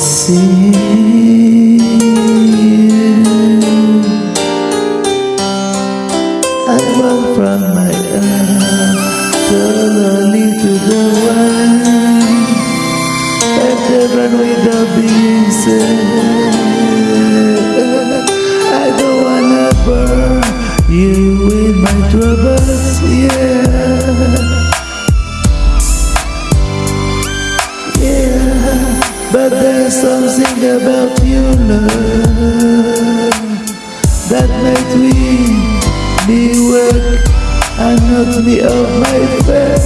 see you I walk from my earth So lonely to the world Better run without being saved about you, love, that makes me me work and knock me off my feet.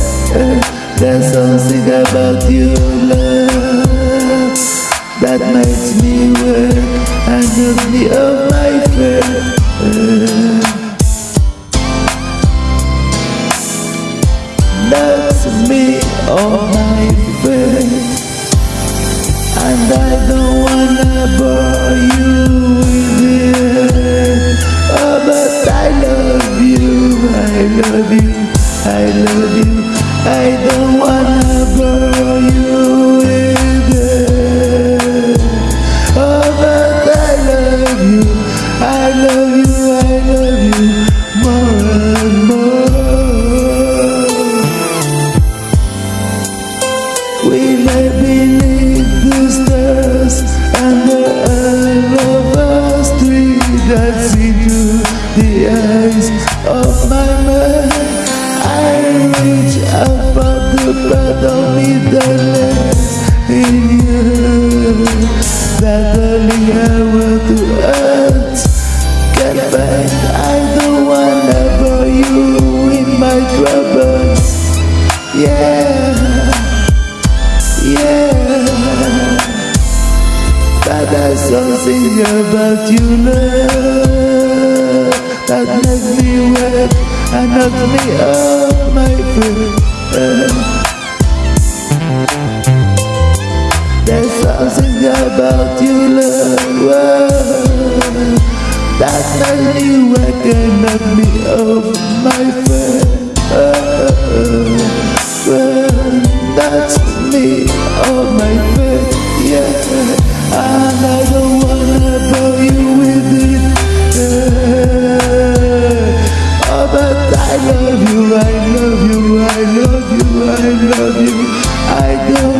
There's something about you, love, that makes me work and knock me off my feet. Knocks me off my feet. And I don't wanna bore you with it but I love you, I love you, I love you. I don't wanna bore you with it Oh, but I love you, I love you, I want to earth get. I don't wanna bore you in my troubles. Yeah. Yeah, but there's something about you, love, that makes me wet and knock me off my feet. Something about you, love, that wet and knock me off oh, my feet. That's me on my bed, yeah. And I don't wanna bore you with it. Yeah. Oh, but I love you, I love you, I love you, I love you. I don't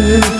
good.